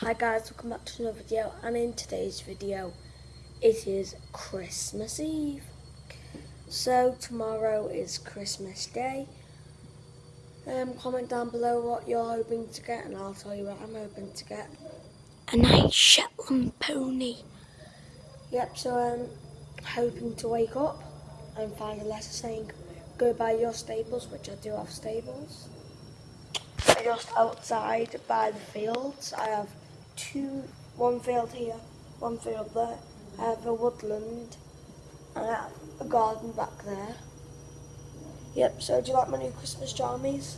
Hi guys, welcome back to another video and in today's video it is Christmas Eve. So tomorrow is Christmas Day. Um, comment down below what you're hoping to get and I'll tell you what I'm hoping to get. A nice Shetland pony. Yep, so I'm hoping to wake up and find a letter saying go buy your stables, which I do have staples just outside by the fields. I have two, one field here, one field there. I have a woodland and I have a garden back there. Yep, so do you like my new Christmas jammies?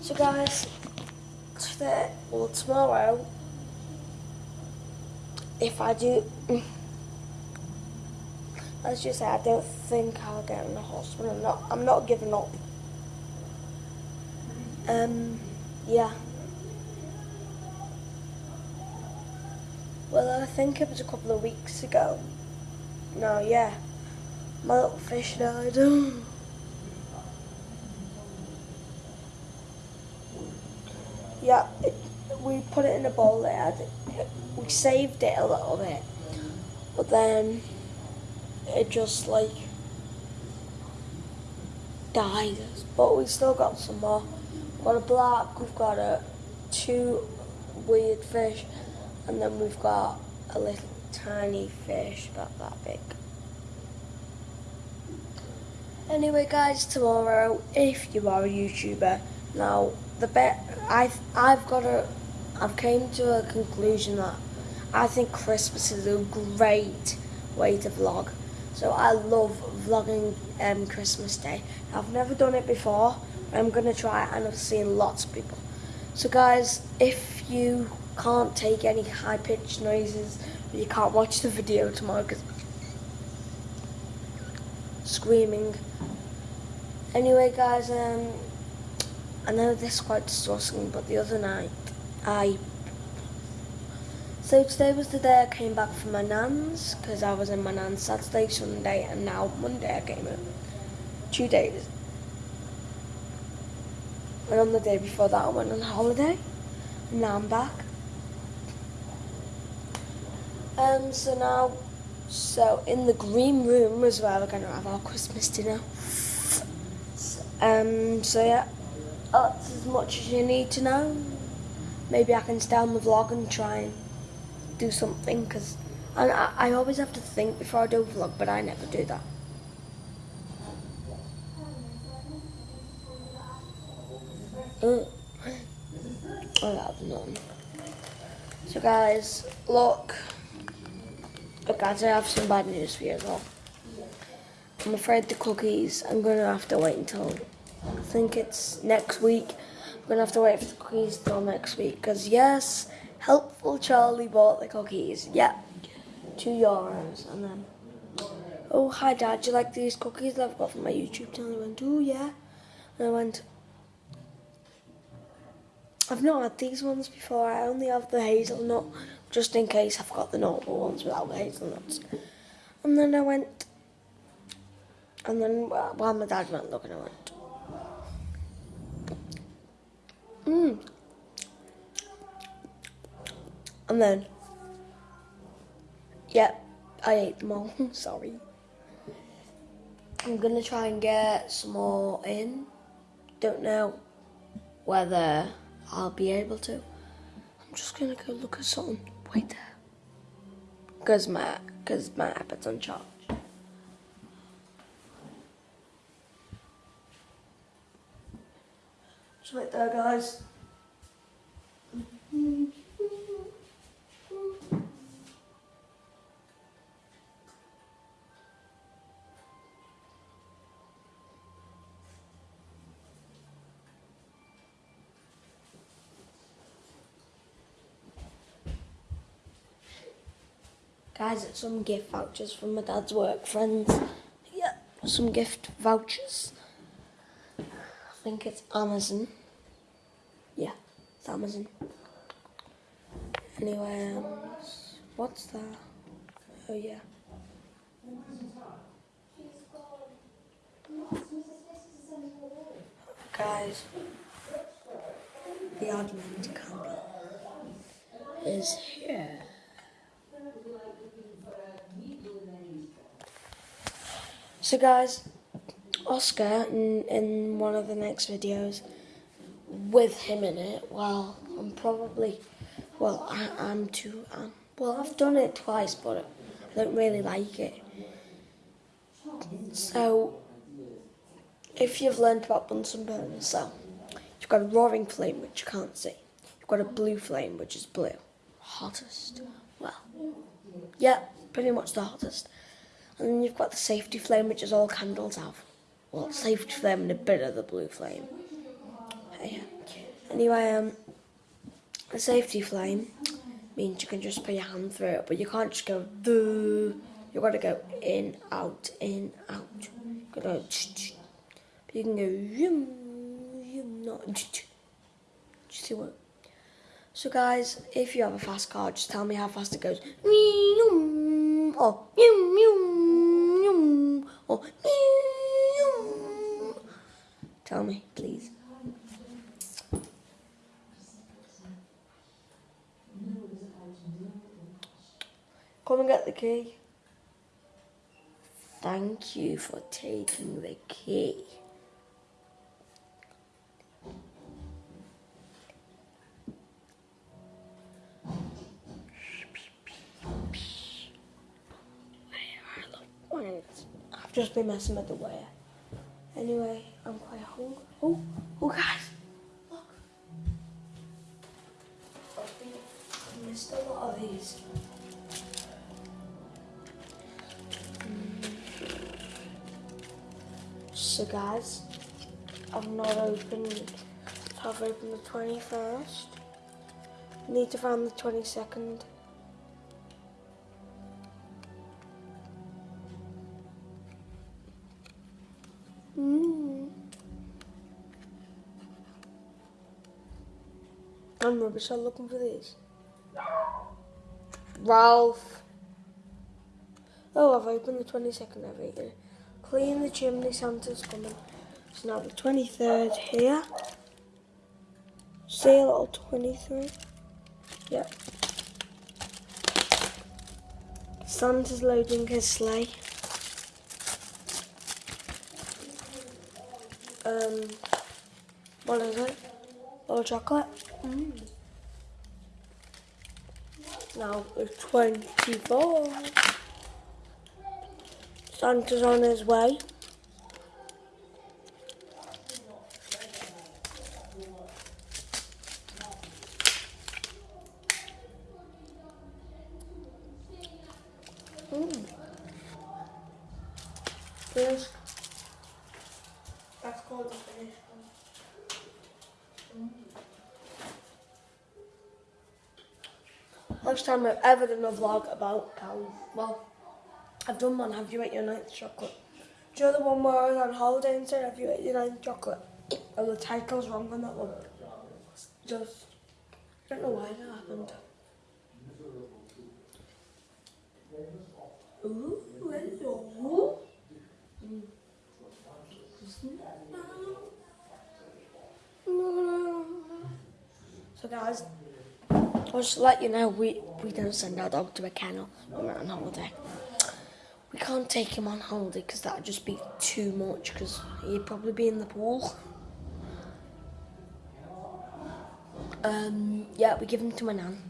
So guys, today, well tomorrow, if I do, let's just say I don't think I'll get in the hospital. I'm not, I'm not giving up. Um, yeah. Well, I think it was a couple of weeks ago. No, yeah. My little fish died. yeah, it, we put it in a bowl there. We saved it a little bit. But then it just like died. But we still got some more We've got a black, we've got a two weird fish, and then we've got a little tiny fish about that big. Anyway guys, tomorrow, if you are a YouTuber, now the bet I've I've got a I've came to a conclusion that I think Christmas is a great way to vlog. So I love vlogging um, Christmas Day. I've never done it before, I'm going to try and I've seen lots of people. So guys, if you can't take any high-pitched noises, you can't watch the video tomorrow because screaming. Anyway guys, um, I know this is quite disgusting, but the other night, I... So today was the day I came back from my nan's, because I was in my nan's Saturday, Sunday, and now Monday I came in. Two days. And on the day before that I went on holiday. And now I'm back. Um, so now, so in the green room as well, we're going to have our Christmas dinner. Um, so yeah, that's as much as you need to know. Maybe I can stay on the vlog and try and do something, because I, I always have to think before I do a vlog, but I never do that. Oh, I have none. So guys, look. Look guys, I have some bad news for you as well. I'm afraid the cookies, I'm going to have to wait until, I think it's next week. I'm going to have to wait for the cookies till next week. Because yes, Helpful Charlie bought the cookies. Yeah, two euros. And then, oh hi dad, do you like these cookies that I've got from my YouTube channel? I went, oh yeah. And I went, I've not had these ones before. I only have the hazelnut, just in case I've got the normal ones without the hazelnuts. And then I went, and then while my dad went looking, I went, mmm. And then, yeah, I ate them all. Sorry. I'm gonna try and get some more in. Don't know whether I'll be able to. I'm just gonna go look at something. Wait there. Cause my, cause my iPad's on charge. Just wait there, guys. Guys, it's some gift vouchers from my dad's work friends. Yeah, some gift vouchers. I think it's Amazon. Yeah, it's Amazon. Anyway, um, what's that? Oh yeah. Guys, the advent candle is here. So guys, Oscar in, in one of the next videos with him in it, well, I'm probably, well, I, I'm too, um, well, I've done it twice, but I don't really like it. So, if you've learned about Bunsen burners, so, you've got a roaring flame, which you can't see. You've got a blue flame, which is blue. Hottest. Well, yeah, pretty much the hottest. And then you've got the safety flame, which is all candles have. Well, safety flame and a bit of the blue flame. Anyway, um, the safety flame means you can just put your hand through it, but you can't just go Duh. You've got to go in, out, in, out. You got to go. But you can go yum, yum, not. You see what? So guys, if you have a fast car, just tell me how fast it goes. Or Oh, or tell me, please. Come and get the key. Thank you for taking the key. Just be messing with the wire. Anyway, I'm quite hungry. Oh, oh guys, look. I missed a lot of these. Mm. So guys, I've not opened, I've opened the 21st. Need to find the 22nd. I'm rubbish at looking for these. Ralph. Oh, I've opened the 22nd over here. Clean the chimney, Santa's coming. So now the 23rd here. Sale all 23. Yep. Santa's loading his sleigh. Um, what is it? Little chocolate. Mm. Now it's 24. Santa's on his way. Mm. Yes. That's called the finish First time I've ever done a vlog about cows. Well, I've done one, have you ate your ninth chocolate? Do you know the one where I was on holiday and said, have you ate your ninth chocolate? Oh, the title's wrong on that one. Just, I don't know why that happened. Ooh, hello. Mm. So guys, I'll just let you know we, we don't send our dog to a kennel when we're on holiday. We can't take him on holiday because that would just be too much because he'd probably be in the pool. Um, yeah, we give him to my nan.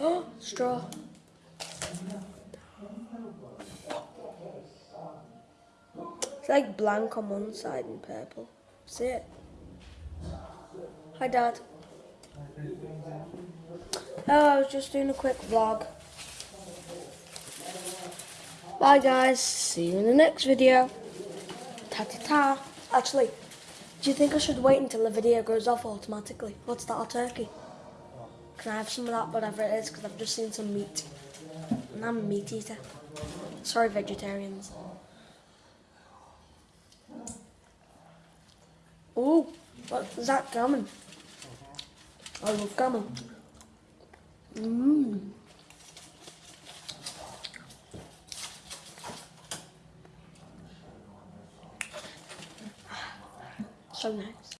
Oh, straw. It's like blank on one side and purple. See it? Hi, Dad. Oh, I was just doing a quick vlog. Bye, guys. See you in the next video. Ta-ta-ta. Actually, do you think I should wait until the video goes off automatically? What's that, our turkey? Can I have some of that, whatever it is, because I've just seen some meat. And I'm a meat eater. Sorry, vegetarians. Ooh, what's that gammon? I love gammon. Mmm. so nice.